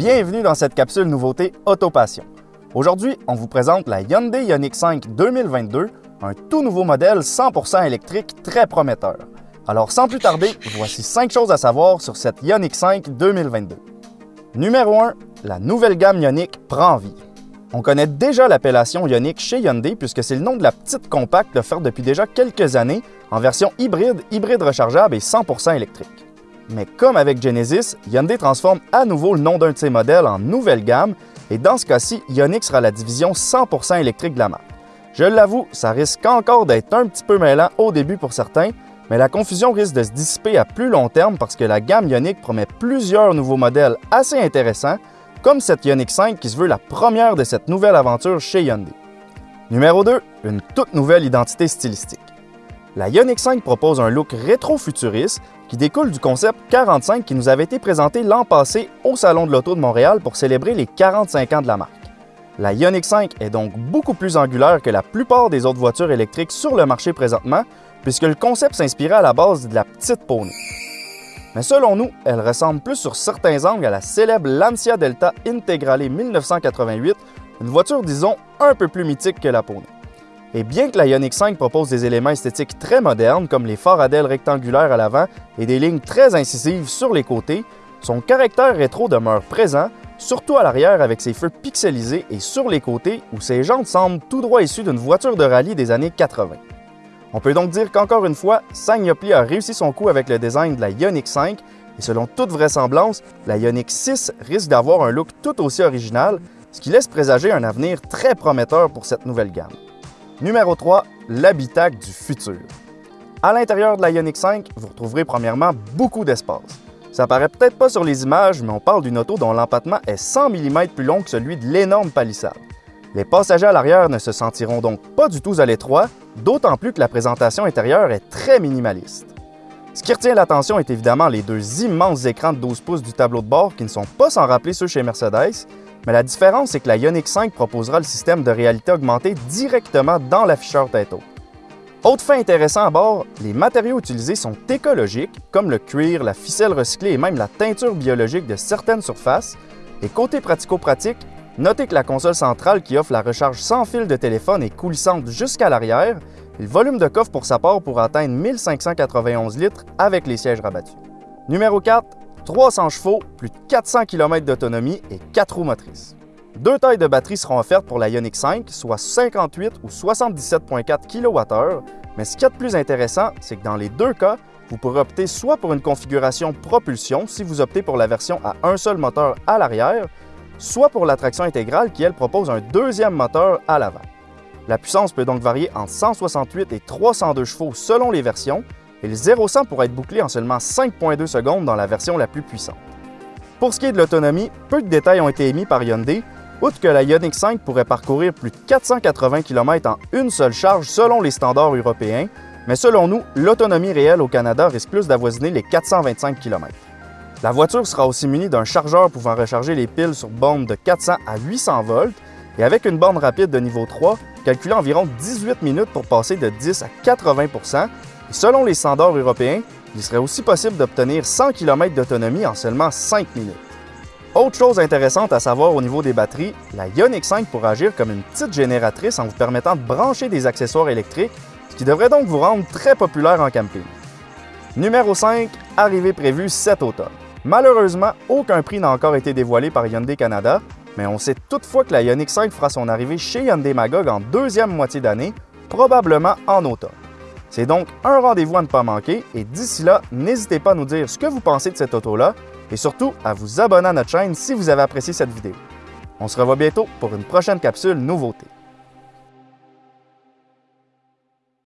Bienvenue dans cette capsule nouveauté Autopassion. Aujourd'hui, on vous présente la Hyundai Ioniq 5 2022, un tout nouveau modèle 100% électrique très prometteur. Alors sans plus tarder, voici 5 choses à savoir sur cette Ioniq 5 2022. Numéro 1, la nouvelle gamme Ioniq prend vie. On connaît déjà l'appellation Ioniq chez Hyundai puisque c'est le nom de la petite compacte offerte depuis déjà quelques années en version hybride, hybride rechargeable et 100% électrique. Mais comme avec Genesis, Hyundai transforme à nouveau le nom d'un de ses modèles en nouvelle gamme et dans ce cas-ci, Ioniq sera la division 100% électrique de la marque. Je l'avoue, ça risque encore d'être un petit peu mêlant au début pour certains, mais la confusion risque de se dissiper à plus long terme parce que la gamme Ioniq promet plusieurs nouveaux modèles assez intéressants, comme cette Ioniq 5 qui se veut la première de cette nouvelle aventure chez Hyundai. Numéro 2, une toute nouvelle identité stylistique. La Ioniq 5 propose un look rétro-futuriste qui découle du concept 45 qui nous avait été présenté l'an passé au Salon de l'Auto de Montréal pour célébrer les 45 ans de la marque. La Ioniq 5 est donc beaucoup plus angulaire que la plupart des autres voitures électriques sur le marché présentement, puisque le concept s'inspirait à la base de la petite Pony. Mais selon nous, elle ressemble plus sur certains angles à la célèbre Lancia Delta Integrale 1988, une voiture disons un peu plus mythique que la Pony. Et bien que la Ioniq 5 propose des éléments esthétiques très modernes, comme les phares rectangulaires à l'avant et des lignes très incisives sur les côtés, son caractère rétro demeure présent, surtout à l'arrière avec ses feux pixelisés et sur les côtés où ses jantes semblent tout droit issues d'une voiture de rallye des années 80. On peut donc dire qu'encore une fois, Sagnopli a réussi son coup avec le design de la Ioniq 5 et selon toute vraisemblance, la Ioniq 6 risque d'avoir un look tout aussi original, ce qui laisse présager un avenir très prometteur pour cette nouvelle gamme. Numéro 3, l'habitacle du futur. À l'intérieur de la Ioniq 5, vous retrouverez premièrement beaucoup d'espace. Ça paraît peut-être pas sur les images, mais on parle d'une auto dont l'empattement est 100 mm plus long que celui de l'énorme palissade. Les passagers à l'arrière ne se sentiront donc pas du tout à l'étroit, d'autant plus que la présentation intérieure est très minimaliste. Ce qui retient l'attention est évidemment les deux immenses écrans de 12 pouces du tableau de bord qui ne sont pas sans rappeler ceux chez Mercedes, mais la différence, c'est que la Ioniq 5 proposera le système de réalité augmentée directement dans l'afficheur tête haute. Autre fait intéressant à bord, les matériaux utilisés sont écologiques, comme le cuir, la ficelle recyclée et même la teinture biologique de certaines surfaces. Et côté pratico-pratique, notez que la console centrale qui offre la recharge sans fil de téléphone est coulissante jusqu'à l'arrière, le volume de coffre pour sa part pour atteindre 1591 litres avec les sièges rabattus. Numéro 4, 300 chevaux, plus de 400 km d'autonomie et 4 roues motrices. Deux tailles de batterie seront offertes pour la Ioniq 5, soit 58 ou 77,4 kWh, mais ce qui est de plus intéressant, c'est que dans les deux cas, vous pourrez opter soit pour une configuration propulsion si vous optez pour la version à un seul moteur à l'arrière, soit pour la traction intégrale qui, elle, propose un deuxième moteur à l'avant. La puissance peut donc varier entre 168 et 302 chevaux selon les versions, et le 0-100 pourrait être bouclé en seulement 5,2 secondes dans la version la plus puissante. Pour ce qui est de l'autonomie, peu de détails ont été émis par Hyundai, outre que la Ioniq 5 pourrait parcourir plus de 480 km en une seule charge selon les standards européens, mais selon nous, l'autonomie réelle au Canada risque plus d'avoisiner les 425 km. La voiture sera aussi munie d'un chargeur pouvant recharger les piles sur borne de 400 à 800 volts et avec une borne rapide de niveau 3, calculant environ 18 minutes pour passer de 10 à 80% selon les standards européens, il serait aussi possible d'obtenir 100 km d'autonomie en seulement 5 minutes. Autre chose intéressante à savoir au niveau des batteries, la Ioniq 5 pourra agir comme une petite génératrice en vous permettant de brancher des accessoires électriques, ce qui devrait donc vous rendre très populaire en camping. Numéro 5, arrivée prévue cet automne. Malheureusement, aucun prix n'a encore été dévoilé par Hyundai Canada, mais on sait toutefois que la Ioniq 5 fera son arrivée chez Hyundai Magog en deuxième moitié d'année, probablement en automne. C'est donc un rendez-vous à ne pas manquer et d'ici là, n'hésitez pas à nous dire ce que vous pensez de cette auto-là et surtout à vous abonner à notre chaîne si vous avez apprécié cette vidéo. On se revoit bientôt pour une prochaine capsule nouveauté.